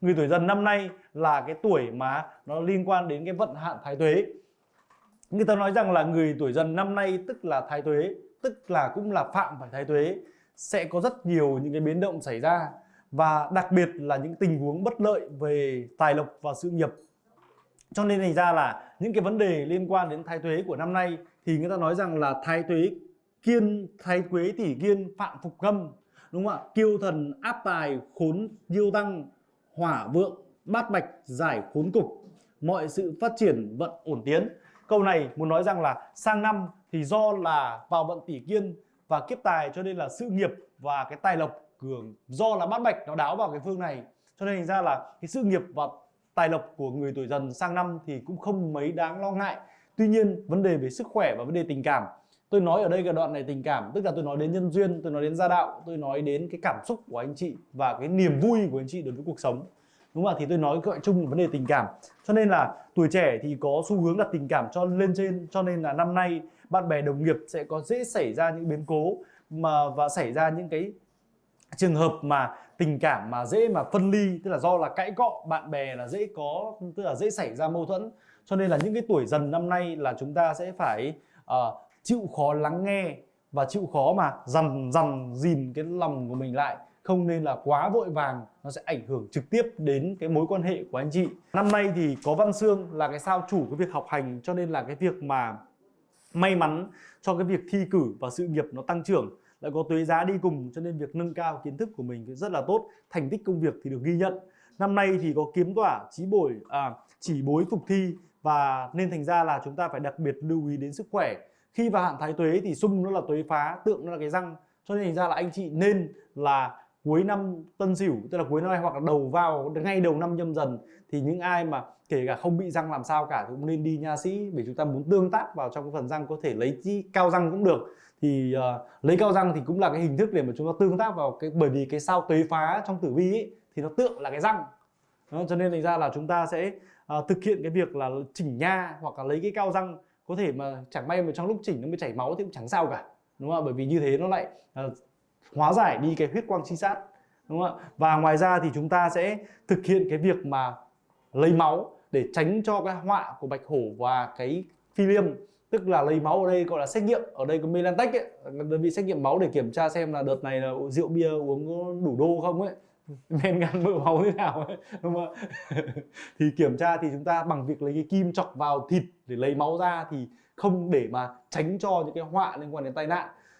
người tuổi dần năm nay là cái tuổi mà nó liên quan đến cái vận hạn thái tuế. Người ta nói rằng là người tuổi dần năm nay tức là thái tuế, tức là cũng là phạm phải thái tuế, sẽ có rất nhiều những cái biến động xảy ra và đặc biệt là những tình huống bất lợi về tài lộc và sự nghiệp. Cho nên thành ra là những cái vấn đề liên quan đến thái tuế của năm nay thì người ta nói rằng là thái tuế kiên, thái tuế tỷ kiên, phạm phục gâm, đúng không ạ? Kiêu thần, áp tài, khốn diêu tăng hỏa vượng, bát bạch giải khốn cục. Mọi sự phát triển vận ổn tiến. Câu này muốn nói rằng là sang năm thì do là vào vận tỷ kiên và kiếp tài, cho nên là sự nghiệp và cái tài lộc cường, do là bát bạch nó đáo vào cái phương này. Cho nên thành ra là cái sự nghiệp và tài lộc của người tuổi dần sang năm thì cũng không mấy đáng lo ngại. Tuy nhiên, vấn đề về sức khỏe và vấn đề tình cảm tôi nói ở đây cái đoạn này tình cảm tức là tôi nói đến nhân duyên tôi nói đến gia đạo tôi nói đến cái cảm xúc của anh chị và cái niềm vui của anh chị đối với cuộc sống. Đúng không ạ? Thì tôi nói gọi chung là vấn đề tình cảm. Cho nên là tuổi trẻ thì có xu hướng đặt tình cảm cho lên trên cho nên là năm nay bạn bè đồng nghiệp sẽ có dễ xảy ra những biến cố mà và xảy ra những cái trường hợp mà tình cảm mà dễ mà phân ly tức là do là cãi cọ bạn bè là dễ có tức là dễ xảy ra mâu thuẫn. Cho nên là những cái tuổi dần năm nay là chúng ta sẽ phải uh, chịu khó lắng nghe và chịu khó mà dằn dằn dìm cái lòng của mình lại. Không nên là quá vội vàng nó sẽ ảnh hưởng trực tiếp đến cái mối quan hệ của anh chị. Năm nay thì có văn xương là cái sao chủ cái việc học hành cho nên là cái việc mà may mắn cho cái việc thi cử và sự nghiệp nó tăng trưởng lại có tuế giá đi cùng cho nên việc nâng cao kiến thức của mình rất là tốt thành tích công việc thì được ghi nhận. Năm nay thì có kiếm tỏa trí bồi à, chỉ bối phục thi và nên thành ra là chúng ta phải đặc biệt lưu ý đến sức khỏe khi vào hạn thái tuế thì xung nó là tuế phá tượng nó là cái răng. Cho nên thành ra là anh chị nên là cuối năm tân sửu tức là cuối năm nay hoặc là đầu vào ngay đầu năm nhâm dần thì những ai mà kể cả không bị răng làm sao cả cũng nên đi nha sĩ vì chúng ta muốn tương tác vào trong cái phần răng có thể lấy chi cao răng cũng được. Thì uh, lấy cao răng thì cũng là cái hình thức để mà chúng ta tương tác vào cái bởi vì cái sao tuế phá trong tử vi ấy, thì nó tượng là cái răng. Đó, cho nên thành ra là chúng ta sẽ uh, thực hiện cái việc là chỉnh nha hoặc là lấy cái cao răng có thể mà chẳng may mà trong lúc chỉnh nó mới chảy máu thì cũng chẳng sao cả đúng không ạ? Bởi vì như thế nó lại uh, hóa giải đi cái huyết quang chi sát đúng không ạ? Và ngoài ra thì chúng ta sẽ thực hiện cái việc mà lấy máu để tránh cho cái họa của bạch hổ và cái phi liêm. Tức là lấy máu ở đây gọi là xét nghiệm ở đây có Melantech ấy đơn vị xét nghiệm máu để kiểm tra xem là đợt này là rượu bia uống đủ đô không ấy men gan mỡ máu thế nào ấy, đúng không thì kiểm tra thì chúng ta bằng việc lấy cái kim chọc vào thịt để lấy máu ra thì không để mà tránh cho những cái họa liên quan đến tai nạn.